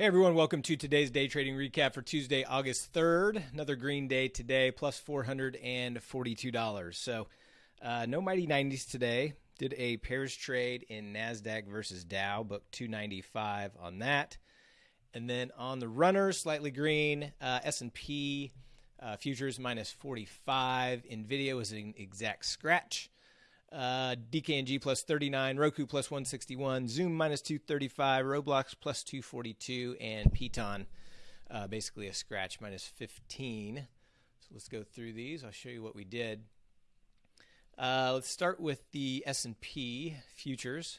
Hey everyone, welcome to today's day trading recap for Tuesday, August 3rd. Another green day today, plus $442. So, uh, no mighty 90s today. Did a pairs trade in NASDAQ versus Dow, booked 295 on that. And then on the runners, slightly green, uh, S&P uh, futures minus 45. NVIDIA was an exact scratch. Uh, DKNG plus 39, Roku plus 161, Zoom minus 235, Roblox plus 242, and Piton uh, basically a scratch minus 15. So let's go through these. I'll show you what we did. Uh, let's start with the S&P futures.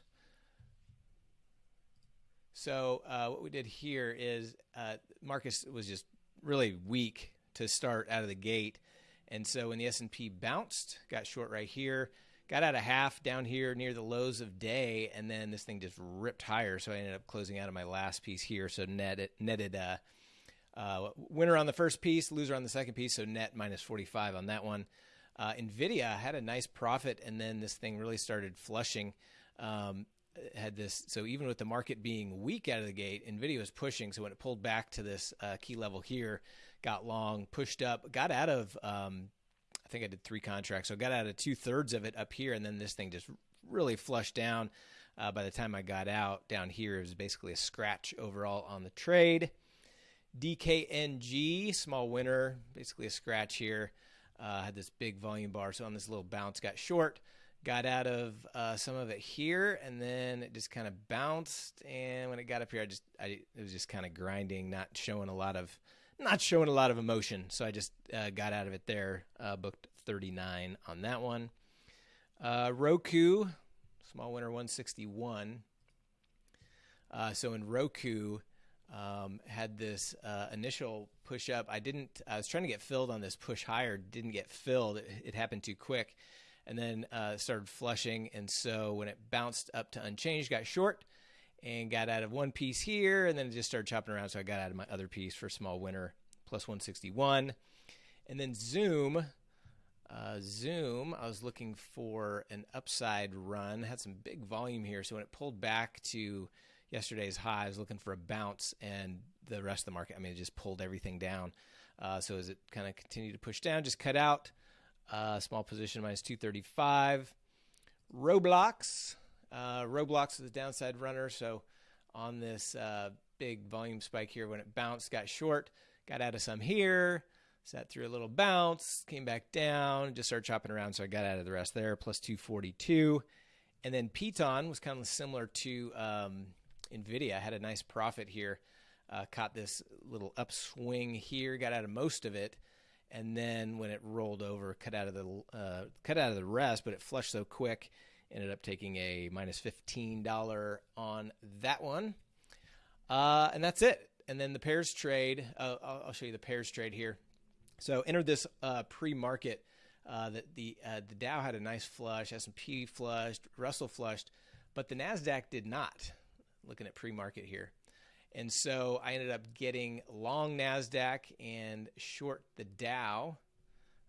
So uh, what we did here is uh, Marcus was just really weak to start out of the gate, and so when the S&P bounced, got short right here got out of half down here near the lows of day, and then this thing just ripped higher. So I ended up closing out of my last piece here. So netted netted uh, uh, winner on the first piece, loser on the second piece. So net minus 45 on that one. Uh, Nvidia had a nice profit, and then this thing really started flushing. Um, had this so even with the market being weak out of the gate, Nvidia was pushing. So when it pulled back to this uh, key level here, got long, pushed up, got out of um, think I did three contracts. So I got out of two thirds of it up here, and then this thing just really flushed down. Uh, by the time I got out down here, it was basically a scratch overall on the trade. DKNG, small winner, basically a scratch here. Uh, had this big volume bar, so on this little bounce, got short, got out of uh, some of it here, and then it just kind of bounced. And when it got up here, I just, I, it was just kind of grinding, not showing a lot of not showing a lot of emotion. So I just uh, got out of it there. Uh, booked 39 on that one. Uh, Roku, small winner 161. Uh, so in Roku, um, had this uh, initial push up. I didn't. I was trying to get filled on this push higher. Didn't get filled. It, it happened too quick, and then uh, started flushing. And so when it bounced up to unchanged, got short and got out of one piece here, and then just started chopping around. So I got out of my other piece for small winner plus 161. And then Zoom, uh, Zoom, I was looking for an upside run, had some big volume here. So when it pulled back to yesterday's high, I was looking for a bounce, and the rest of the market, I mean, it just pulled everything down. Uh, so as it kind of continued to push down, just cut out. Uh, small position minus 235. Roblox, uh, Roblox a downside runner, so on this uh, big volume spike here, when it bounced, got short, got out of some here, sat through a little bounce, came back down, just started chopping around, so I got out of the rest there, plus 242. And then Piton was kind of similar to um, NVIDIA, had a nice profit here, uh, caught this little upswing here, got out of most of it, and then when it rolled over, cut out of the uh, cut out of the rest, but it flushed so quick Ended up taking a minus $15 on that one. Uh, and that's it. And then the pairs trade, uh, I'll, show you the pairs trade here. So entered this uh, pre-market uh, that the uh, the Dow had a nice flush, S&P flushed, Russell flushed, but the Nasdaq did not. Looking at pre-market here, and so I ended up getting long Nasdaq and short the Dow.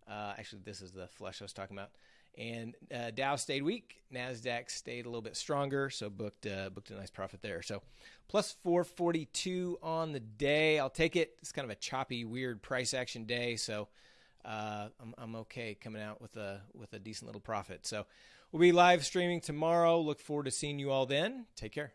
Uh, actually, this is the flush I was talking about. And uh, Dow stayed weak. Nasdaq stayed a little bit stronger, so booked uh, booked a nice profit there. So plus 442 on the day. I'll take it. It's kind of a choppy, weird price action day, so uh, I'm, I'm okay coming out with a with a decent little profit. So we'll be live streaming tomorrow. Look forward to seeing you all then. Take care.